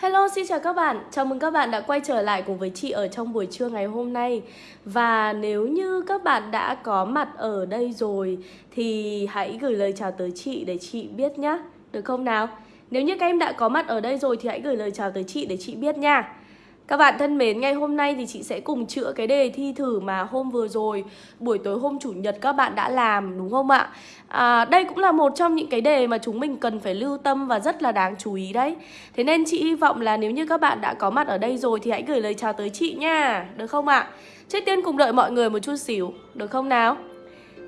Hello, xin chào các bạn. Chào mừng các bạn đã quay trở lại cùng với chị ở trong buổi trưa ngày hôm nay. Và nếu như các bạn đã có mặt ở đây rồi thì hãy gửi lời chào tới chị để chị biết nhé. Được không nào? Nếu như các em đã có mặt ở đây rồi thì hãy gửi lời chào tới chị để chị biết nha. Các bạn thân mến, ngày hôm nay thì chị sẽ cùng chữa cái đề thi thử mà hôm vừa rồi buổi tối hôm chủ nhật các bạn đã làm đúng không ạ? À, đây cũng là một trong những cái đề mà chúng mình cần phải lưu tâm và rất là đáng chú ý đấy. Thế nên chị hy vọng là nếu như các bạn đã có mặt ở đây rồi thì hãy gửi lời chào tới chị nha, được không ạ? Trước tiên cùng đợi mọi người một chút xíu, được không nào?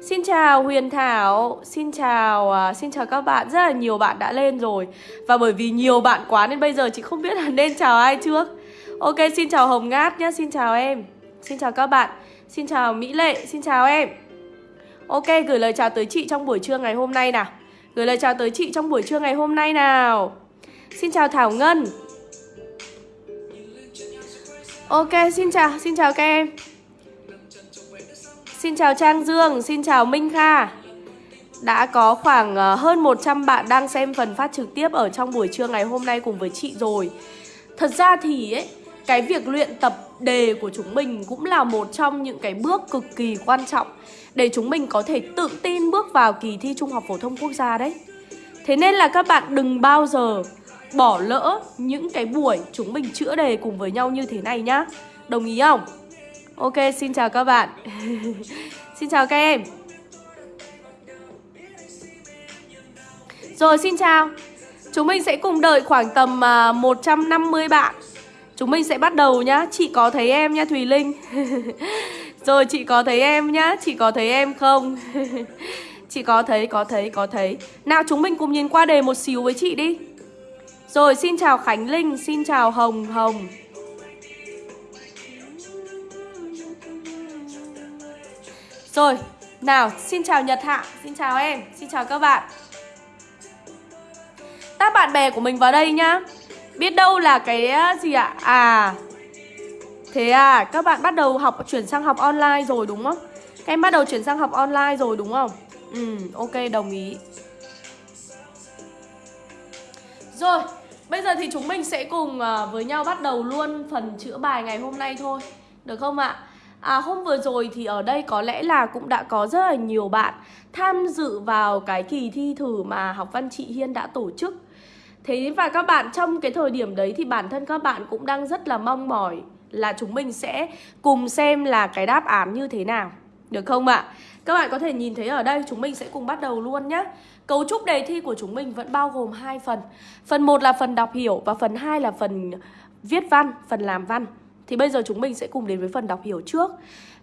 Xin chào Huyền Thảo, xin chào uh, xin chào các bạn, rất là nhiều bạn đã lên rồi Và bởi vì nhiều bạn quá nên bây giờ chị không biết là nên chào ai trước Ok, xin chào Hồng Ngát nhé, xin chào em. Xin chào các bạn. Xin chào Mỹ Lệ, xin chào em. Ok, gửi lời chào tới chị trong buổi trưa ngày hôm nay nào. Gửi lời chào tới chị trong buổi trưa ngày hôm nay nào. Xin chào Thảo Ngân. Ok, xin chào, xin chào các em. Xin chào Trang Dương, xin chào Minh Kha. Đã có khoảng ờ, hơn 100 bạn đang xem phần phát trực tiếp ở trong buổi trưa ngày hôm nay cùng với chị rồi. Thật ra thì ấy, cái việc luyện tập đề của chúng mình cũng là một trong những cái bước cực kỳ quan trọng để chúng mình có thể tự tin bước vào kỳ thi Trung học phổ thông quốc gia đấy. Thế nên là các bạn đừng bao giờ bỏ lỡ những cái buổi chúng mình chữa đề cùng với nhau như thế này nhá. Đồng ý không? Ok, xin chào các bạn. xin chào các em. Rồi, xin chào. Chúng mình sẽ cùng đợi khoảng tầm à, 150 bạn Chúng mình sẽ bắt đầu nhá. Chị có thấy em nhá Thùy Linh? Rồi chị có thấy em nhá. Chị có thấy em không? Chị có thấy, có thấy, có thấy. Nào chúng mình cùng nhìn qua đề một xíu với chị đi. Rồi xin chào Khánh Linh Xin chào Hồng Hồng. Rồi, nào, xin chào Nhật Hạ Xin chào em, xin chào các bạn. Tác bạn bè của mình vào đây nhá. Biết đâu là cái gì ạ? À? à Thế à, các bạn bắt đầu học chuyển sang học online rồi đúng không? Các em bắt đầu chuyển sang học online rồi đúng không? Ừ, ok, đồng ý Rồi, bây giờ thì chúng mình sẽ cùng ờ, với nhau bắt đầu luôn phần chữa bài ngày hôm nay thôi Được không ạ? À, hôm vừa rồi thì ở đây có lẽ là cũng đã có rất là nhiều bạn tham dự vào cái kỳ thi thử mà học văn chị Hiên đã tổ chức Thế và các bạn trong cái thời điểm đấy thì bản thân các bạn cũng đang rất là mong mỏi là chúng mình sẽ cùng xem là cái đáp án như thế nào. Được không ạ? Các bạn có thể nhìn thấy ở đây chúng mình sẽ cùng bắt đầu luôn nhé. Cấu trúc đề thi của chúng mình vẫn bao gồm hai phần. Phần 1 là phần đọc hiểu và phần 2 là phần viết văn, phần làm văn. Thì bây giờ chúng mình sẽ cùng đến với phần đọc hiểu trước.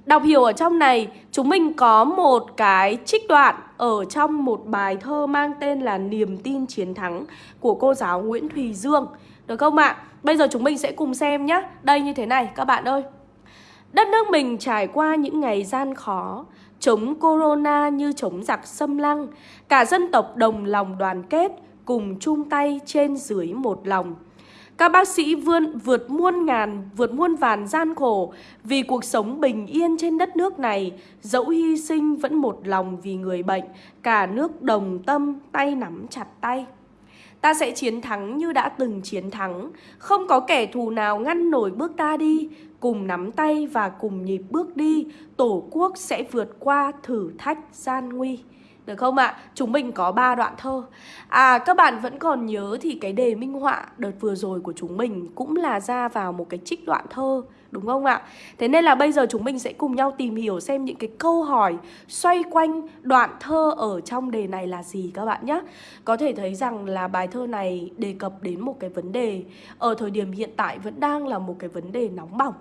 Đọc hiểu ở trong này chúng mình có một cái trích đoạn ở trong một bài thơ mang tên là Niềm tin chiến thắng của cô giáo Nguyễn Thùy Dương. Được không ạ? Bây giờ chúng mình sẽ cùng xem nhé. Đây như thế này các bạn ơi. Đất nước mình trải qua những ngày gian khó, chống corona như chống giặc xâm lăng, cả dân tộc đồng lòng đoàn kết, cùng chung tay trên dưới một lòng. Các bác sĩ vươn vượt muôn ngàn, vượt muôn vàn gian khổ vì cuộc sống bình yên trên đất nước này, dẫu hy sinh vẫn một lòng vì người bệnh, cả nước đồng tâm, tay nắm chặt tay. Ta sẽ chiến thắng như đã từng chiến thắng, không có kẻ thù nào ngăn nổi bước ta đi, cùng nắm tay và cùng nhịp bước đi, Tổ quốc sẽ vượt qua thử thách gian nguy. Được không ạ? Chúng mình có 3 đoạn thơ À các bạn vẫn còn nhớ thì cái đề minh họa đợt vừa rồi của chúng mình cũng là ra vào một cái trích đoạn thơ, Đúng không ạ? Thế nên là bây giờ chúng mình sẽ cùng nhau tìm hiểu xem những cái câu hỏi xoay quanh đoạn thơ ở trong đề này là gì các bạn nhé Có thể thấy rằng là bài thơ này đề cập đến một cái vấn đề, Ở thời điểm hiện tại vẫn đang là một cái vấn đề nóng bỏng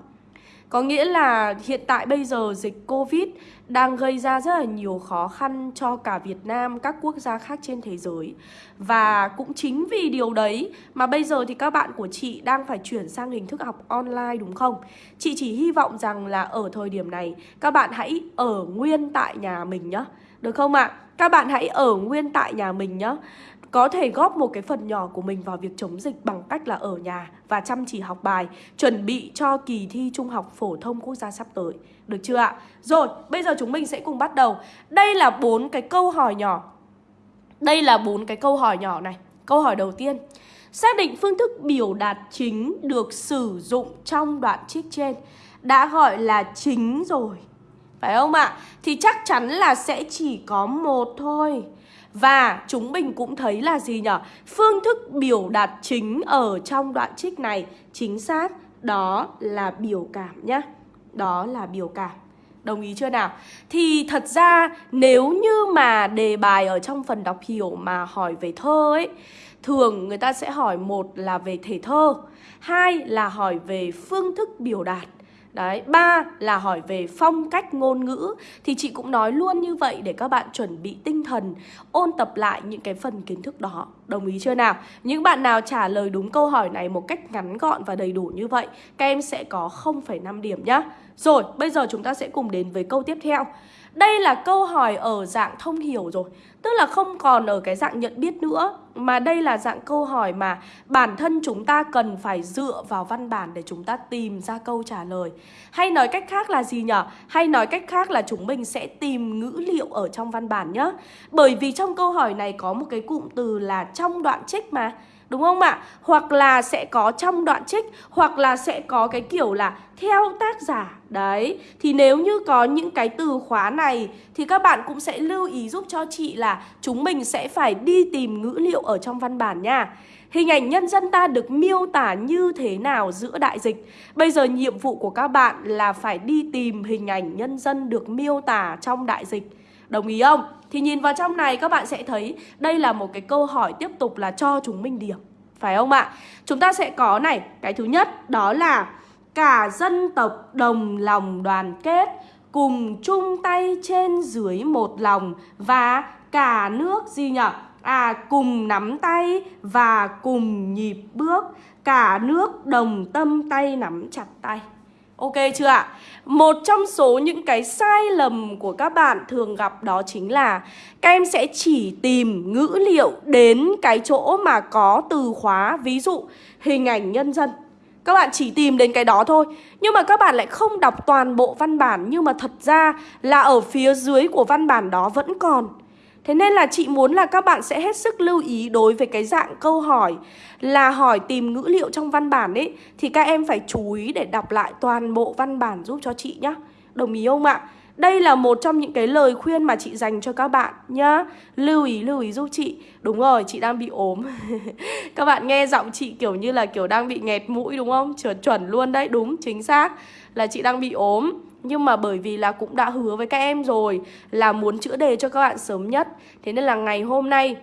có nghĩa là hiện tại bây giờ dịch Covid đang gây ra rất là nhiều khó khăn cho cả Việt Nam, các quốc gia khác trên thế giới. Và cũng chính vì điều đấy mà bây giờ thì các bạn của chị đang phải chuyển sang hình thức học online đúng không? Chị chỉ hy vọng rằng là ở thời điểm này các bạn hãy ở nguyên tại nhà mình nhá. Được không ạ? À? Các bạn hãy ở nguyên tại nhà mình nhá có thể góp một cái phần nhỏ của mình vào việc chống dịch bằng cách là ở nhà và chăm chỉ học bài, chuẩn bị cho kỳ thi Trung học phổ thông quốc gia sắp tới. Được chưa ạ? Rồi, bây giờ chúng mình sẽ cùng bắt đầu. Đây là bốn cái câu hỏi nhỏ. Đây là bốn cái câu hỏi nhỏ này. Câu hỏi đầu tiên Xác định phương thức biểu đạt chính được sử dụng trong đoạn trích trên Đã gọi là chính rồi Phải không ạ? Thì chắc chắn là sẽ chỉ có một thôi và chúng mình cũng thấy là gì nhở? Phương thức biểu đạt chính ở trong đoạn trích này, chính xác, đó là biểu cảm nhá. Đó là biểu cảm. Đồng ý chưa nào? Thì thật ra nếu như mà đề bài ở trong phần đọc hiểu mà hỏi về thơ ấy, Thường người ta sẽ hỏi một là về thể thơ, Hai là hỏi về phương thức biểu đạt Đấy, ba là hỏi về phong cách ngôn ngữ. Thì chị cũng nói luôn như vậy để các bạn chuẩn bị tinh thần Ôn tập lại những cái phần kiến thức đó. Đồng ý chưa nào? Những bạn nào trả lời đúng câu hỏi này một cách ngắn gọn và đầy đủ như vậy Các em sẽ có 0,5 điểm nhá. Rồi, bây giờ chúng ta sẽ cùng đến với câu tiếp theo. Đây là câu hỏi ở dạng thông hiểu rồi. Tức là không còn ở cái dạng nhận biết nữa Mà đây là dạng câu hỏi mà bản thân chúng ta cần phải dựa vào văn bản để chúng ta tìm ra câu trả lời. Hay nói cách khác là gì nhở? Hay nói cách khác là chúng mình sẽ tìm ngữ liệu ở trong văn bản nhá. Bởi vì trong câu hỏi này có một cái cụm từ là trong đoạn trích mà. Đúng không ạ? Hoặc là sẽ có trong đoạn trích, Hoặc là sẽ có cái kiểu là theo tác giả. Đấy, Thì nếu như có những cái từ khóa này Thì các bạn cũng sẽ lưu ý giúp cho chị là Chúng mình sẽ phải đi tìm ngữ liệu ở trong văn bản nha. Hình ảnh nhân dân ta được miêu tả như thế nào giữa đại dịch? Bây giờ nhiệm vụ của các bạn là phải đi tìm hình ảnh nhân dân được miêu tả trong đại dịch. Đồng ý không? Thì nhìn vào trong này các bạn sẽ thấy đây là một cái câu hỏi tiếp tục là cho chúng mình điểm Phải không ạ? Chúng ta sẽ có này, cái thứ nhất đó là Cả dân tộc đồng lòng đoàn kết Cùng chung tay trên dưới một lòng Và cả nước gì nhỉ? À cùng nắm tay và cùng nhịp bước Cả nước đồng tâm tay nắm chặt tay Ok chưa ạ? Một trong số những cái sai lầm của các bạn thường gặp đó chính là Các em sẽ chỉ tìm ngữ liệu đến cái chỗ mà có từ khóa, Ví dụ hình ảnh nhân dân các bạn chỉ tìm đến cái đó thôi, Nhưng mà các bạn lại không đọc toàn bộ văn bản, Nhưng mà thật ra là ở phía dưới của văn bản đó vẫn còn Thế nên là chị muốn là các bạn sẽ hết sức lưu ý đối với cái dạng câu hỏi là hỏi tìm ngữ liệu trong văn bản ấy thì các em phải chú ý để đọc lại toàn bộ văn bản giúp cho chị nhá. Đồng ý không ạ? Đây là một trong những cái lời khuyên mà chị dành cho các bạn nhá Lưu ý, lưu ý giúp chị Đúng rồi, chị đang bị ốm Các bạn nghe giọng chị kiểu như là kiểu đang bị nghẹt mũi đúng không? Chuẩn chuẩn luôn đấy, đúng, chính xác Là chị đang bị ốm nhưng mà bởi vì là cũng đã hứa với các em rồi Là muốn chữa đề cho các bạn sớm nhất. Thế nên là ngày hôm nay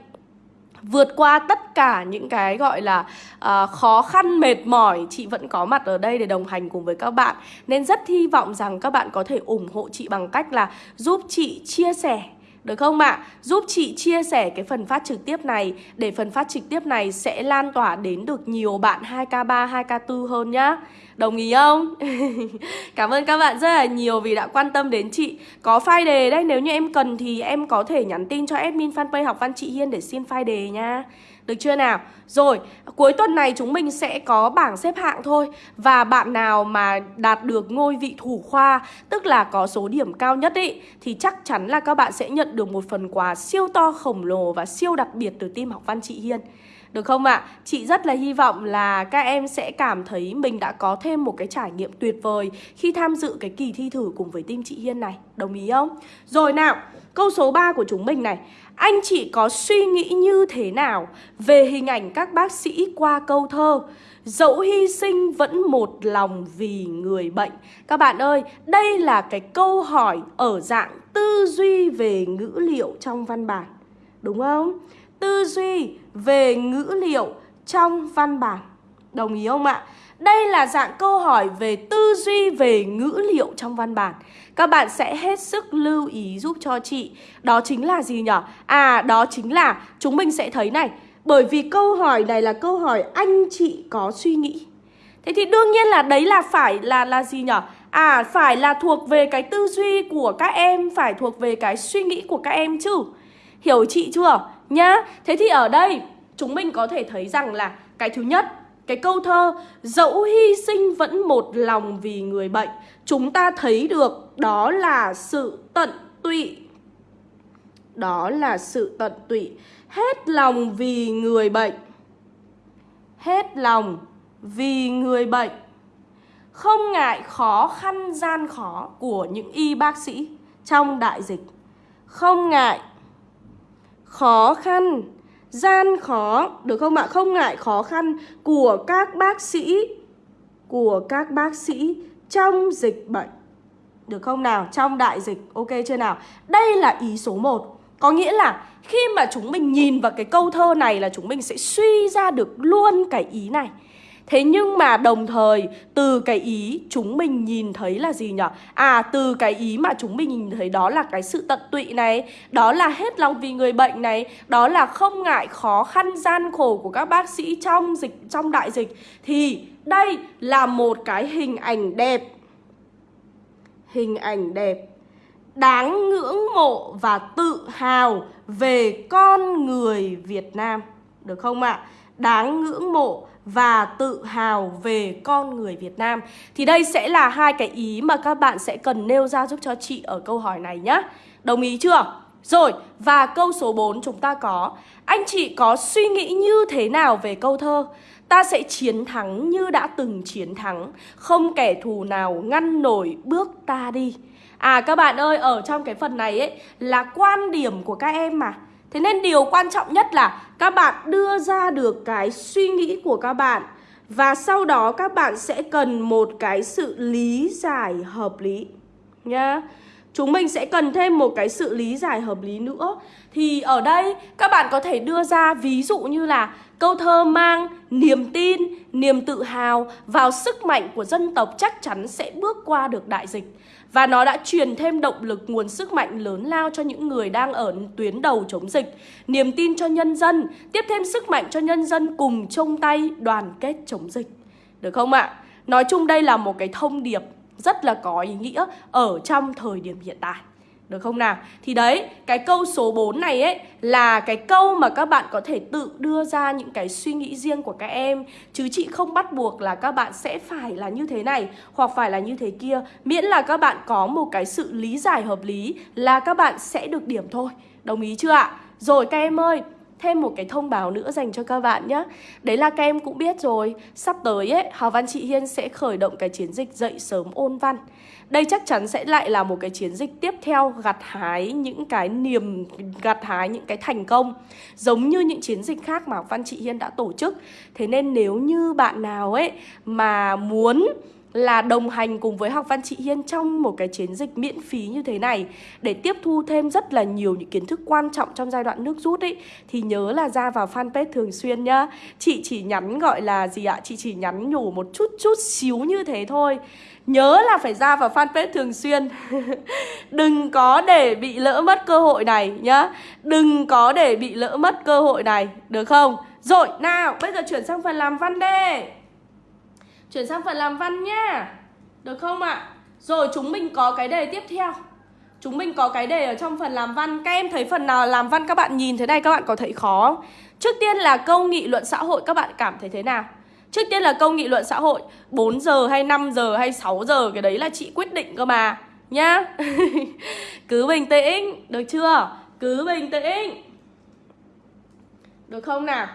vượt qua tất cả những cái gọi là uh, khó khăn mệt mỏi chị vẫn có mặt ở đây để đồng hành cùng với các bạn. Nên rất hy vọng rằng các bạn có thể ủng hộ chị bằng cách là giúp chị chia sẻ được không ạ? À? Giúp chị chia sẻ cái phần phát trực tiếp này Để phần phát trực tiếp này sẽ lan tỏa đến được nhiều bạn 2K3, 2K4 hơn nhá Đồng ý không? Cảm ơn các bạn rất là nhiều vì đã quan tâm đến chị Có file đề đấy, nếu như em cần thì em có thể nhắn tin cho admin fanpage học văn chị Hiên để xin file đề nha được chưa nào? Rồi, cuối tuần này chúng mình sẽ có bảng xếp hạng thôi Và bạn nào mà đạt được ngôi vị thủ khoa Tức là có số điểm cao nhất ý Thì chắc chắn là các bạn sẽ nhận được một phần quà siêu to khổng lồ và siêu đặc biệt từ team học văn chị Hiên được không ạ? À? Chị rất là hy vọng là các em sẽ cảm thấy mình đã có thêm một cái trải nghiệm tuyệt vời khi tham dự cái kỳ thi thử cùng với team chị Hiên này. Đồng ý không? Rồi nào, câu số 3 của chúng mình này. Anh chị có suy nghĩ như thế nào về hình ảnh các bác sĩ qua câu thơ Dẫu hy sinh vẫn một lòng vì người bệnh Các bạn ơi, đây là cái câu hỏi ở dạng tư duy về ngữ liệu trong văn bản Đúng không? Tư duy về ngữ liệu trong văn bản. Đồng ý không ạ? Đây là dạng câu hỏi về tư duy về ngữ liệu trong văn bản. Các bạn sẽ hết sức lưu ý giúp cho chị. Đó chính là gì nhở? À đó chính là chúng mình sẽ thấy này. Bởi vì câu hỏi này là câu hỏi anh chị có suy nghĩ. Thế thì đương nhiên là đấy là phải là là gì nhở? À phải là thuộc về cái tư duy của các em, Phải thuộc về cái suy nghĩ của các em chứ. Hiểu chị chưa? Nhá, Thế thì ở đây, chúng mình có thể thấy rằng là Cái thứ nhất, cái câu thơ, Dẫu hy sinh vẫn một lòng vì người bệnh Chúng ta thấy được đó là sự tận tụy. Đó là sự tận tụy. Hết lòng vì người bệnh. Hết lòng vì người bệnh. Không ngại khó khăn gian khó của những y bác sĩ trong đại dịch. Không ngại khó khăn gian khó, được không ạ? Không ngại khó khăn của các bác sĩ, của các bác sĩ trong dịch bệnh. Được không nào? Trong đại dịch. Ok chưa nào? Đây là ý số 1. Có nghĩa là khi mà chúng mình nhìn vào cái câu thơ này là chúng mình sẽ suy ra được luôn cái ý này. Thế nhưng mà đồng thời, từ cái ý chúng mình nhìn thấy là gì nhỉ? À từ cái ý mà chúng mình nhìn thấy đó là cái sự tận tụy này, Đó là hết lòng vì người bệnh này, Đó là không ngại khó khăn gian khổ của các bác sĩ trong dịch, trong đại dịch. Thì đây là một cái hình ảnh đẹp. Hình ảnh đẹp. Đáng ngưỡng mộ và tự hào về con người Việt Nam. Được không ạ? À? Đáng ngưỡng mộ và tự hào về con người Việt Nam Thì đây sẽ là hai cái ý mà các bạn sẽ cần nêu ra giúp cho chị ở câu hỏi này nhé Đồng ý chưa? Rồi, và câu số 4 chúng ta có Anh chị có suy nghĩ như thế nào về câu thơ? Ta sẽ chiến thắng như đã từng chiến thắng Không kẻ thù nào ngăn nổi bước ta đi À các bạn ơi, ở trong cái phần này ấy là quan điểm của các em mà Thế nên điều quan trọng nhất là các bạn đưa ra được cái suy nghĩ của các bạn. Và sau đó các bạn sẽ cần một cái sự lý giải hợp lý Nhá. Chúng mình sẽ cần thêm một cái sự lý giải hợp lý nữa. Thì ở đây các bạn có thể đưa ra ví dụ như là Câu thơ mang niềm tin, niềm tự hào vào sức mạnh của dân tộc chắc chắn sẽ bước qua được đại dịch và nó đã truyền thêm động lực nguồn sức mạnh lớn lao cho những người đang ở tuyến đầu chống dịch. Niềm tin cho nhân dân, tiếp thêm sức mạnh cho nhân dân cùng chung tay đoàn kết chống dịch. Được không ạ? Nói chung đây là một cái thông điệp rất là có ý nghĩa ở trong thời điểm hiện tại được không nào? Thì đấy, cái câu số 4 này ấy là cái câu mà các bạn có thể tự đưa ra những cái suy nghĩ riêng của các em Chứ chị không bắt buộc là các bạn sẽ phải là như thế này hoặc phải là như thế kia Miễn là các bạn có một cái sự lý giải hợp lý là các bạn sẽ được điểm thôi Đồng ý chưa ạ? Rồi các em ơi, thêm một cái thông báo nữa dành cho các bạn nhé Đấy là các em cũng biết rồi Sắp tới ấy, Hào Văn Chị Hiên sẽ khởi động cái chiến dịch dậy sớm ôn văn đây chắc chắn sẽ lại là một cái chiến dịch tiếp theo gặt hái những cái niềm gặt hái những cái thành công giống như những chiến dịch khác mà Văn Chị Hiên đã tổ chức. Thế nên nếu như bạn nào ấy mà muốn là đồng hành cùng với Học Văn Chị Hiên trong một cái chiến dịch miễn phí như thế này để tiếp thu thêm rất là nhiều những kiến thức quan trọng trong giai đoạn nước rút ấy thì nhớ là ra vào fanpage thường xuyên nhá. Chị chỉ nhắn gọi là gì ạ? Chị chỉ nhắn nhủ một chút chút xíu như thế thôi. Nhớ là phải ra vào fanpage thường xuyên Đừng có để bị lỡ mất cơ hội này nhá Đừng có để bị lỡ mất cơ hội này Được không? Rồi, nào, bây giờ chuyển sang phần làm văn đi Chuyển sang phần làm văn nhá. Được không ạ? À? Rồi, chúng mình có cái đề tiếp theo. Chúng mình có cái đề ở trong phần làm văn. Các em thấy phần nào làm văn các bạn nhìn thế này các bạn có thấy khó không? Trước tiên là câu nghị luận xã hội các bạn cảm thấy thế nào? Trước tiên là câu nghị luận xã hội. 4 giờ hay 5 giờ hay 6 giờ Cái đấy là chị quyết định cơ mà. Nhá. Cứ bình tĩnh. Được chưa? Cứ bình tĩnh. Được không nào?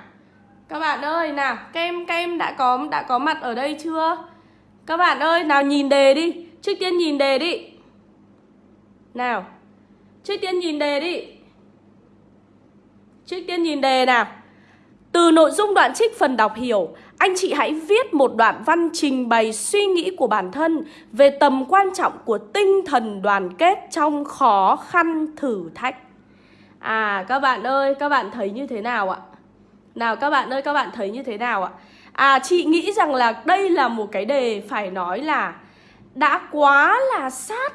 Các bạn ơi nào Các em, các em đã có đã có mặt ở đây chưa? Các bạn ơi nào nhìn đề đi. Trước tiên nhìn đề đi. Nào Trước tiên nhìn đề đi. Trước tiên nhìn đề nào. Từ nội dung đoạn trích phần đọc hiểu anh chị hãy viết một đoạn văn trình bày suy nghĩ của bản thân về tầm quan trọng của tinh thần đoàn kết trong khó khăn thử thách. À các bạn ơi, các bạn thấy như thế nào ạ? Nào các bạn ơi, các bạn thấy như thế nào ạ? À chị nghĩ rằng là đây là một cái đề phải nói là đã quá là sát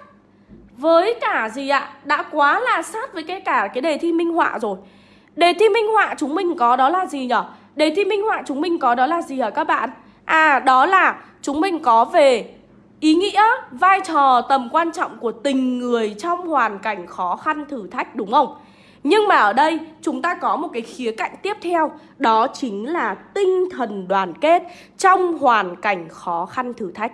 với cả gì ạ? Đã quá là sát với cái cả cái đề thi minh họa rồi. Đề thi minh họa chúng mình có đó là gì nhở? Đề thi minh họa chúng mình có đó là gì hả các bạn? À đó là chúng mình có về ý nghĩa, vai trò, tầm quan trọng của tình người trong hoàn cảnh khó khăn thử thách đúng không? Nhưng mà ở đây, chúng ta có một cái khía cạnh tiếp theo, Đó chính là tinh thần đoàn kết trong hoàn cảnh khó khăn thử thách.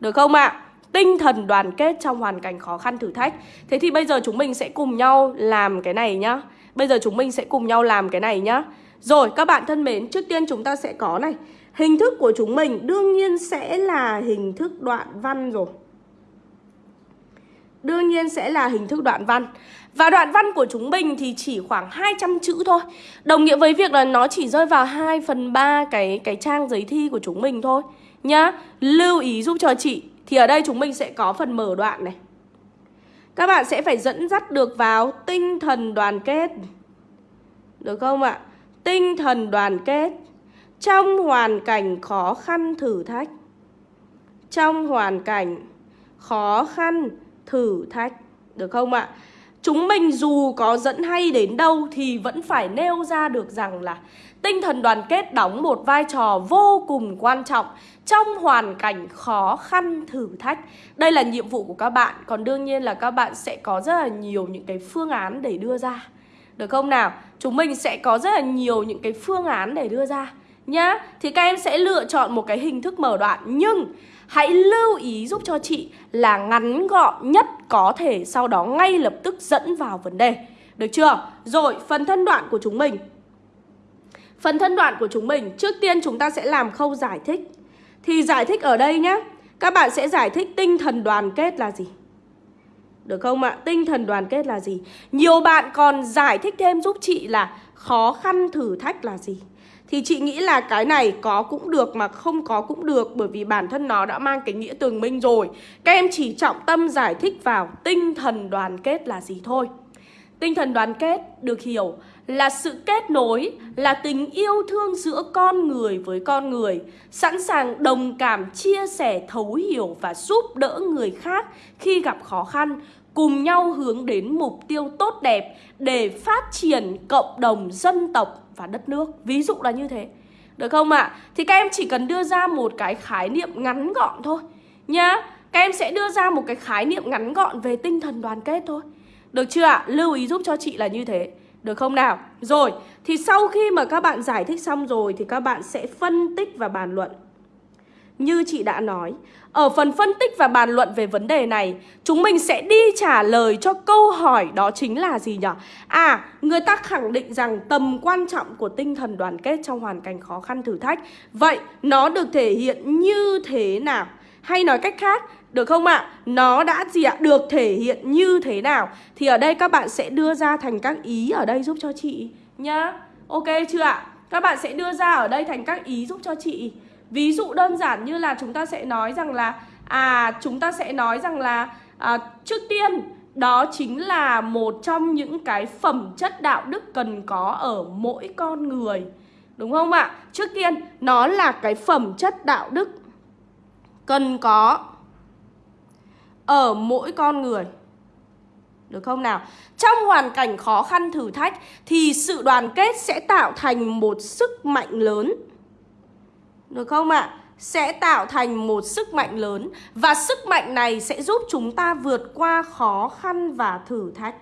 Được không ạ? À? Tinh thần đoàn kết trong hoàn cảnh khó khăn thử thách. Thế thì bây giờ chúng mình sẽ cùng nhau làm cái này nhá. Bây giờ chúng mình sẽ cùng nhau làm cái này nhá. Rồi, các bạn thân mến, Trước tiên chúng ta sẽ có này. Hình thức của chúng mình đương nhiên sẽ là hình thức đoạn văn rồi. Đương nhiên sẽ là hình thức đoạn văn. Và đoạn văn của chúng mình thì chỉ khoảng 200 chữ thôi. Đồng nghĩa với việc là nó chỉ rơi vào 2 phần 3 cái, cái trang giấy thi của chúng mình thôi. Nhá Lưu ý giúp cho chị. Thì ở đây chúng mình sẽ có phần mở đoạn này. Các bạn sẽ phải dẫn dắt được vào tinh thần đoàn kết. Được không ạ? Tinh thần đoàn kết. Trong hoàn cảnh khó khăn thử thách. Trong hoàn cảnh khó khăn thử thách. Được không ạ? Chúng mình dù có dẫn hay đến đâu thì vẫn phải nêu ra được rằng là tinh thần đoàn kết đóng một vai trò vô cùng quan trọng trong hoàn cảnh khó khăn thử thách. Đây là nhiệm vụ của các bạn, còn đương nhiên là các bạn sẽ có rất là nhiều những cái phương án để đưa ra. Được không nào? Chúng mình sẽ có rất là nhiều những cái phương án để đưa ra nhá. Thì các em sẽ lựa chọn một cái hình thức mở đoạn nhưng Hãy lưu ý giúp cho chị là ngắn gọn nhất có thể Sau đó ngay lập tức dẫn vào vấn đề Được chưa? Rồi, phần thân đoạn của chúng mình Phần thân đoạn của chúng mình Trước tiên chúng ta sẽ làm khâu giải thích Thì giải thích ở đây nhé Các bạn sẽ giải thích tinh thần đoàn kết là gì Được không ạ? Tinh thần đoàn kết là gì? Nhiều bạn còn giải thích thêm giúp chị là Khó khăn thử thách là gì thì chị nghĩ là cái này có cũng được mà không có cũng được Bởi vì bản thân nó đã mang cái nghĩa tường minh rồi. Các em chỉ trọng tâm giải thích vào tinh thần đoàn kết là gì thôi. Tinh thần đoàn kết được hiểu là sự kết nối, là tình yêu thương giữa con người với con người, sẵn sàng đồng cảm, chia sẻ, thấu hiểu và giúp đỡ người khác khi gặp khó khăn, cùng nhau hướng đến mục tiêu tốt đẹp để phát triển cộng đồng dân tộc và đất nước. Ví dụ là như thế. Được không ạ? À? Thì các em chỉ cần đưa ra một cái khái niệm ngắn gọn thôi nhá. Các em sẽ đưa ra một cái khái niệm ngắn gọn về tinh thần đoàn kết thôi. Được chưa ạ? À? Lưu ý giúp cho chị là như thế. Được không nào? Rồi, thì sau khi mà các bạn giải thích xong rồi thì các bạn sẽ phân tích và bàn luận. Như chị đã nói, ở phần phân tích và bàn luận về vấn đề này, chúng mình sẽ đi trả lời cho câu hỏi đó chính là gì nhỉ? À, người ta khẳng định rằng tầm quan trọng của tinh thần đoàn kết trong hoàn cảnh khó khăn thử thách. Vậy nó được thể hiện như thế nào? Hay nói cách khác, được không ạ? À? Nó đã gì ạ? Được thể hiện như thế nào? Thì ở đây các bạn sẽ đưa ra thành các ý ở đây giúp cho chị nhá. Ok chưa ạ? Các bạn sẽ đưa ra ở đây thành các ý giúp cho chị. Ví dụ đơn giản như là chúng ta sẽ nói rằng là À chúng ta sẽ nói rằng là à, Trước tiên đó chính là một trong những cái phẩm chất đạo đức cần có ở mỗi con người Đúng không ạ? Trước tiên nó là cái phẩm chất đạo đức cần có ở mỗi con người được không nào? Trong hoàn cảnh khó khăn thử thách thì sự đoàn kết sẽ tạo thành một sức mạnh lớn được không ạ? À? Sẽ tạo thành một sức mạnh lớn Và sức mạnh này sẽ giúp chúng ta vượt qua khó khăn và thử thách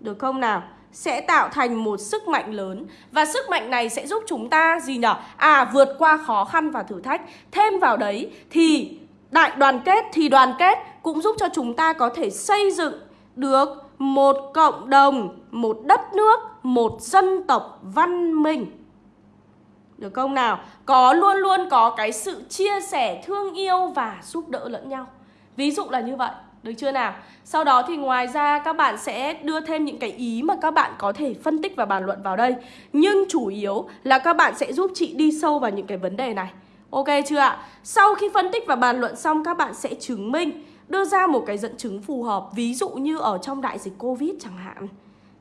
Được không nào? Sẽ tạo thành một sức mạnh lớn Và sức mạnh này sẽ giúp chúng ta gì nhở? À vượt qua khó khăn và thử thách Thêm vào đấy thì đại đoàn kết thì đoàn kết cũng giúp cho chúng ta có thể xây dựng được một cộng đồng, một đất nước, một dân tộc văn minh được không nào? Có luôn luôn có cái sự chia sẻ, thương yêu và giúp đỡ lẫn nhau Ví dụ là như vậy được chưa nào? Sau đó thì ngoài ra các bạn sẽ đưa thêm những cái ý mà các bạn có thể phân tích và bàn luận vào đây Nhưng chủ yếu là các bạn sẽ giúp chị đi sâu vào những cái vấn đề này Ok chưa ạ? Sau khi phân tích và bàn luận xong các bạn sẽ chứng minh Đưa ra một cái dẫn chứng phù hợp Ví dụ như ở trong đại dịch Covid chẳng hạn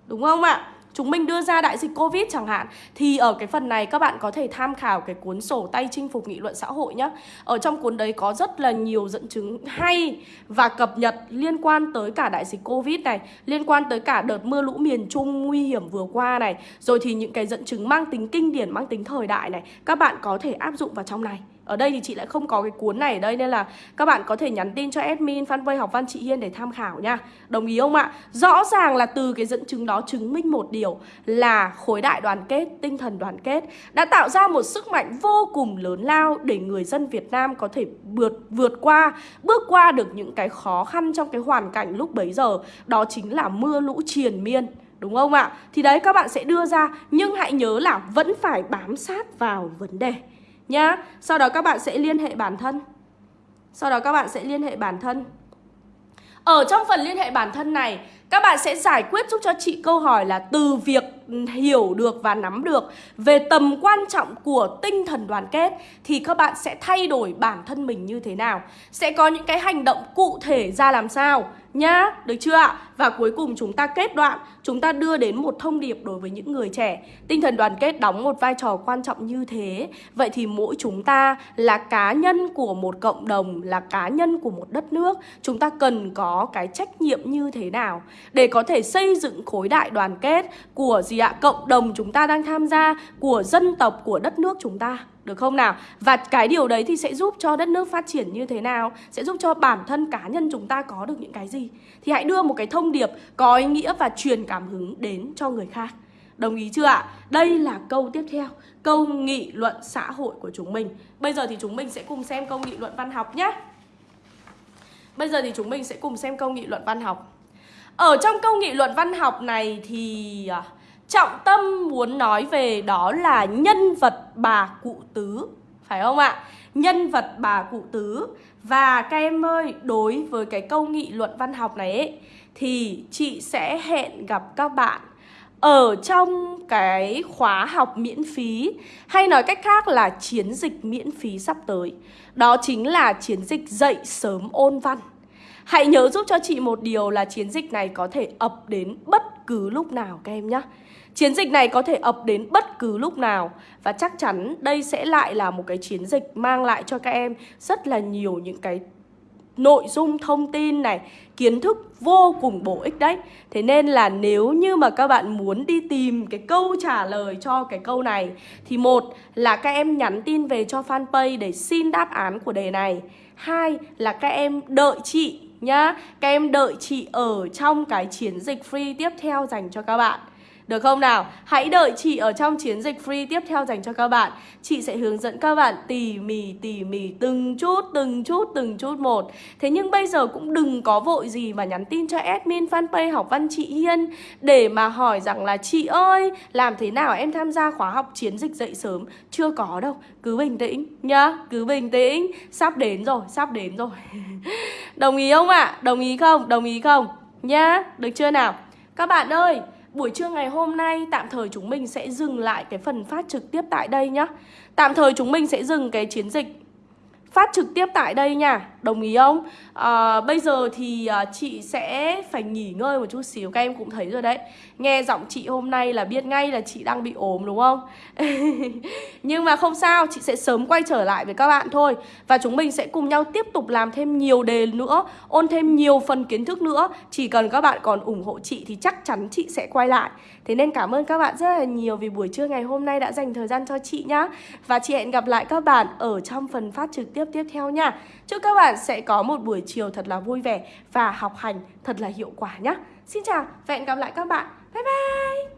Đúng không ạ? Chúng mình đưa ra đại dịch Covid chẳng hạn thì ở cái phần này các bạn có thể tham khảo cái cuốn sổ tay chinh phục nghị luận xã hội nhé. Ở trong cuốn đấy có rất là nhiều dẫn chứng hay và cập nhật liên quan tới cả đại dịch Covid này, liên quan tới cả đợt mưa lũ miền Trung nguy hiểm vừa qua này, rồi thì những cái dẫn chứng mang tính kinh điển, mang tính thời đại này, các bạn có thể áp dụng vào trong này. Ở đây thì chị lại không có cái cuốn này ở đây Nên là các bạn có thể nhắn tin cho admin fanpage học văn chị Hiên để tham khảo nha Đồng ý không ạ? Rõ ràng là từ cái dẫn chứng đó chứng minh một điều Là khối đại đoàn kết, tinh thần đoàn kết Đã tạo ra một sức mạnh vô cùng lớn lao Để người dân Việt Nam có thể vượt, vượt qua Bước qua được những cái khó khăn trong cái hoàn cảnh lúc bấy giờ Đó chính là mưa lũ triền miên Đúng không ạ? Thì đấy các bạn sẽ đưa ra Nhưng hãy nhớ là vẫn phải bám sát vào vấn đề Nhá, Sau đó các bạn sẽ liên hệ bản thân. Sau đó các bạn sẽ liên hệ bản thân. Ở trong phần liên hệ bản thân này, các bạn sẽ giải quyết giúp cho chị câu hỏi là từ việc hiểu được và nắm được về tầm quan trọng của tinh thần đoàn kết thì các bạn sẽ thay đổi bản thân mình như thế nào? Sẽ có những cái hành động cụ thể ra làm sao? Nhá được chưa ạ? Và cuối cùng chúng ta kết đoạn, chúng ta đưa đến một thông điệp đối với những người trẻ. Tinh thần đoàn kết đóng một vai trò quan trọng như thế. Vậy thì mỗi chúng ta là cá nhân của một cộng đồng, là cá nhân của một đất nước, chúng ta cần có cái trách nhiệm như thế nào? Để có thể xây dựng khối đại đoàn kết của gì ạ? Cộng đồng chúng ta đang tham gia, của dân tộc, của đất nước chúng ta được không nào? Và cái điều đấy thì sẽ giúp cho đất nước phát triển như thế nào? Sẽ giúp cho bản thân cá nhân chúng ta có được những cái gì? Thì hãy đưa một cái thông điệp có ý nghĩa và truyền cảm hứng đến cho người khác. Đồng ý chưa ạ? Đây là câu tiếp theo, câu nghị luận xã hội của chúng mình. Bây giờ thì chúng mình sẽ cùng xem câu nghị luận văn học nhé. Bây giờ thì chúng mình sẽ cùng xem câu nghị luận văn học. Ở trong câu nghị luận văn học này thì à, trọng tâm muốn nói về đó là nhân vật bà cụ tứ Phải không ạ? Nhân vật bà cụ tứ. Và các em ơi, đối với cái câu nghị luận văn học này ấy, Thì chị sẽ hẹn gặp các bạn ở trong cái khóa học miễn phí hay nói cách khác là chiến dịch miễn phí sắp tới. Đó chính là chiến dịch dậy sớm ôn văn. Hãy nhớ giúp cho chị một điều là chiến dịch này có thể ập đến bất cứ lúc nào các em nhé Chiến dịch này có thể ập đến bất cứ lúc nào. Và chắc chắn đây sẽ lại là một cái chiến dịch mang lại cho các em rất là nhiều những cái nội dung thông tin này, kiến thức vô cùng bổ ích đấy. Thế nên là nếu như mà các bạn muốn đi tìm cái câu trả lời cho cái câu này, thì một là các em nhắn tin về cho fanpage để xin đáp án của đề này. Hai là các em đợi chị nhá. Các em đợi chị ở trong cái chiến dịch free tiếp theo dành cho các bạn được không nào? Hãy đợi chị ở trong chiến dịch free tiếp theo dành cho các bạn Chị sẽ hướng dẫn các bạn tỉ mỉ tỉ mỉ từng chút từng chút từng chút một Thế nhưng bây giờ cũng đừng có vội gì mà nhắn tin cho admin fanpage học văn chị Hiên Để mà hỏi rằng là chị ơi làm thế nào em tham gia khóa học chiến dịch dậy sớm Chưa có đâu, cứ bình tĩnh nhá, cứ bình tĩnh Sắp đến rồi, sắp đến rồi Đồng ý không ạ? À? Đồng ý không? Đồng ý không? Nhá, được chưa nào? Các bạn ơi buổi trưa ngày hôm nay, tạm thời chúng mình sẽ dừng lại cái phần phát trực tiếp tại đây nhá. Tạm thời chúng mình sẽ dừng cái chiến dịch phát trực tiếp tại đây nha. Đồng ý không? À, bây giờ thì à, chị sẽ phải nghỉ ngơi một chút xíu Các em cũng thấy rồi đấy. Nghe giọng chị hôm nay là biết ngay là chị đang bị ốm đúng không? Nhưng mà không sao, chị sẽ sớm quay trở lại với các bạn thôi. Và chúng mình sẽ cùng nhau tiếp tục làm thêm nhiều đề nữa Ôn thêm nhiều phần kiến thức nữa. Chỉ cần các bạn còn ủng hộ chị thì chắc chắn chị sẽ quay lại. Thế nên cảm ơn các bạn rất là nhiều vì buổi trưa ngày hôm nay đã dành thời gian cho chị nhá. Và chị hẹn gặp lại các bạn ở trong phần phát trực tiếp tiếp theo nha. Chúc các bạn sẽ có một buổi chiều thật là vui vẻ và học hành thật là hiệu quả nhá. Xin chào và hẹn gặp lại các bạn. Bye bye!